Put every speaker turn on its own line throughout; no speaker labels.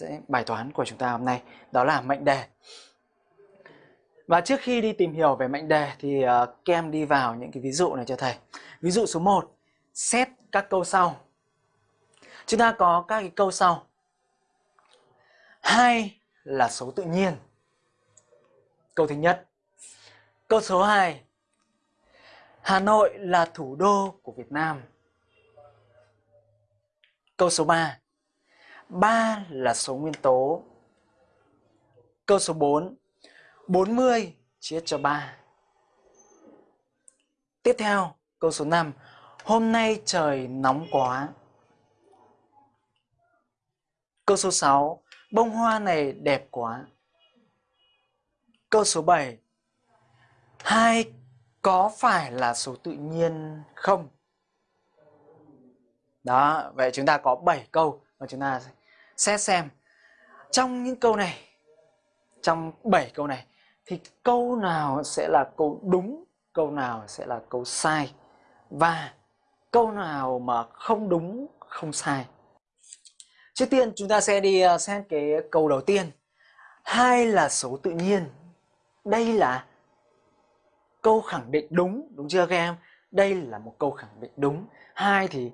cái bài toán của chúng ta hôm nay đó là mệnh đề. Và trước khi đi tìm hiểu về mệnh đề thì uh, kem đi vào những cái ví dụ này cho thầy. Ví dụ số 1, xét các câu sau. Chúng ta có các cái câu sau. Hai là số tự nhiên. Câu thứ nhất. Câu số 2. Hà Nội là thủ đô của Việt Nam. Câu số 3. 3 là số nguyên tố. Câu số 4. 40 chia cho 3. Tiếp theo, câu số 5. Hôm nay trời nóng quá. Câu số 6. Bông hoa này đẹp quá. Câu số 7. Hai có phải là số tự nhiên không? Đó, vậy chúng ta có 7 câu mà chúng ta xét xem trong những câu này, trong 7 câu này thì câu nào sẽ là câu đúng, câu nào sẽ là câu sai và câu nào mà không đúng, không sai. Trước tiên chúng ta sẽ đi ờ, xem xét cái câu đầu tiên. Hai là số tự nhiên. Đây là câu khẳng định đúng, đúng chưa các em? Đây là một câu khẳng định đúng. Hai thì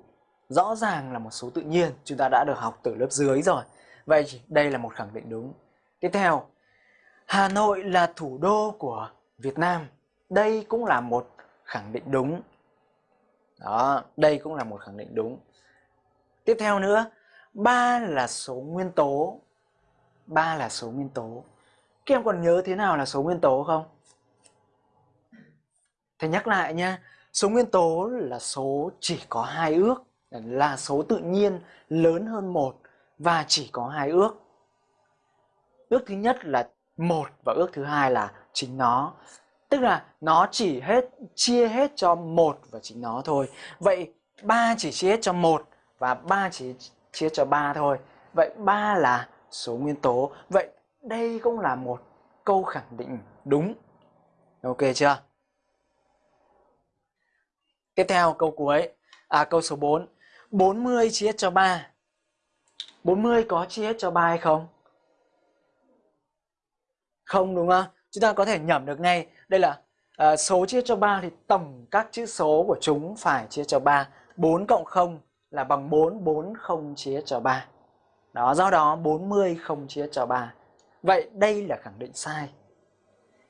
rõ ràng là một số tự nhiên, chúng ta đã được học từ lớp dưới rồi. Vậy đây là một khẳng định đúng. Tiếp theo, Hà Nội là thủ đô của Việt Nam. Đây cũng là một khẳng định đúng. Đó, đây cũng là một khẳng định đúng. Tiếp theo nữa, ba là số nguyên tố. ba là số nguyên tố. Các em còn nhớ thế nào là số nguyên tố không? Thầy nhắc lại nha, số nguyên tố là số chỉ có hai ước, là số tự nhiên lớn hơn một và chỉ có hai ước. Ước thứ nhất là một và ước thứ hai là chính nó. Tức là nó chỉ hết chia hết cho một và chính nó thôi. Vậy ba chỉ chia hết cho một và ba chỉ chia cho ba thôi. Vậy ba là số nguyên tố. Vậy đây cũng là một câu khẳng định đúng. Ok chưa? Tiếp theo câu cuối, à câu số 4. 40 chia cho 3. 40 có chia cho 3 hay không? Không đúng không? Chúng ta có thể nhẩm được ngay. Đây là uh, số chia cho 3 thì tổng các chữ số của chúng phải chia cho 3. 4 cộng 0 là bằng 4, 4 không chia cho 3. Đó, do đó 40 không chia cho 3. Vậy đây là khẳng định sai.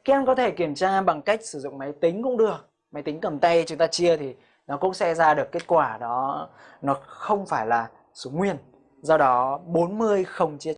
Các em có thể kiểm tra bằng cách sử dụng máy tính cũng được máy tính cầm tay chúng ta chia thì nó cũng sẽ ra được kết quả đó, nó không phải là số nguyên. Do đó 40 không chia